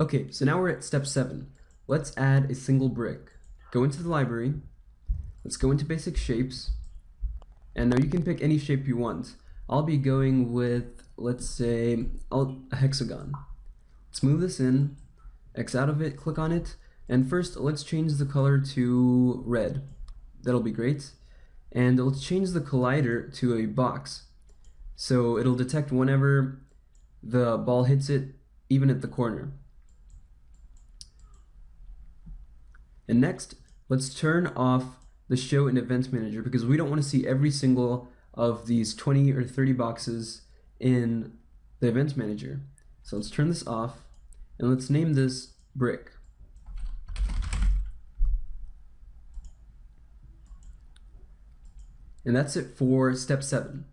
Okay, so now we're at step seven. Let's add a single brick. Go into the library. Let's go into basic shapes. And now you can pick any shape you want. I'll be going with, let's say, a hexagon. Let's move this in, X out of it, click on it, and first let's change the color to red. That'll be great. And let's change the collider to a box. So it'll detect whenever the ball hits it, even at the corner. And next, let's turn off the show in Events manager because we don't want to see every single of these 20 or 30 boxes in the Events manager. So let's turn this off and let's name this brick. And that's it for step seven.